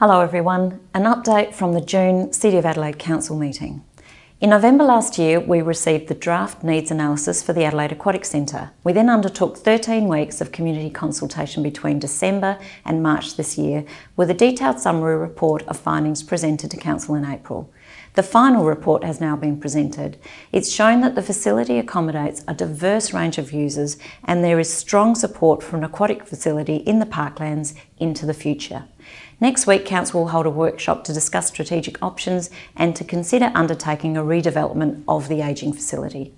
Hello everyone, an update from the June City of Adelaide Council meeting. In November last year, we received the draft needs analysis for the Adelaide Aquatic Centre. We then undertook 13 weeks of community consultation between December and March this year, with a detailed summary report of findings presented to Council in April. The final report has now been presented. It's shown that the facility accommodates a diverse range of users and there is strong support for an aquatic facility in the parklands into the future. Next week, Council will hold a workshop to discuss strategic options and to consider undertaking a redevelopment of the ageing facility.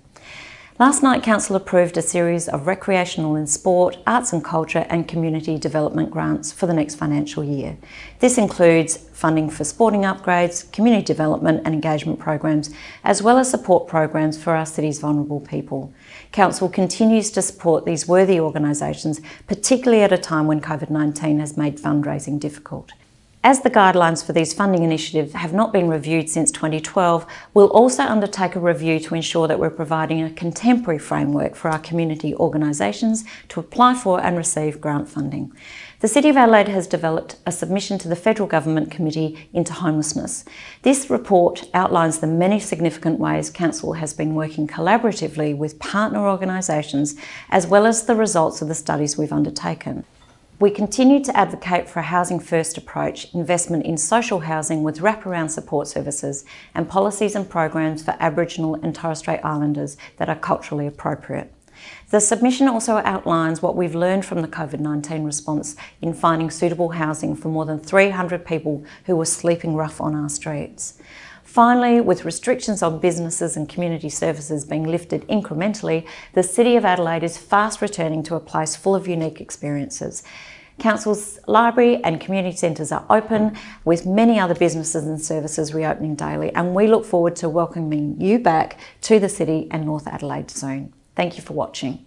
Last night, Council approved a series of recreational and sport, arts and culture and community development grants for the next financial year. This includes funding for sporting upgrades, community development and engagement programs, as well as support programs for our city's vulnerable people. Council continues to support these worthy organisations, particularly at a time when COVID-19 has made fundraising difficult. As the guidelines for these funding initiatives have not been reviewed since 2012, we'll also undertake a review to ensure that we're providing a contemporary framework for our community organisations to apply for and receive grant funding. The City of Adelaide has developed a submission to the Federal Government Committee into Homelessness. This report outlines the many significant ways Council has been working collaboratively with partner organisations as well as the results of the studies we've undertaken. We continue to advocate for a housing first approach, investment in social housing with wraparound support services and policies and programs for Aboriginal and Torres Strait Islanders that are culturally appropriate. The submission also outlines what we've learned from the COVID-19 response in finding suitable housing for more than 300 people who were sleeping rough on our streets. Finally, with restrictions on businesses and community services being lifted incrementally, the City of Adelaide is fast returning to a place full of unique experiences. Council's library and community centres are open with many other businesses and services reopening daily and we look forward to welcoming you back to the city and North Adelaide soon. Thank you for watching.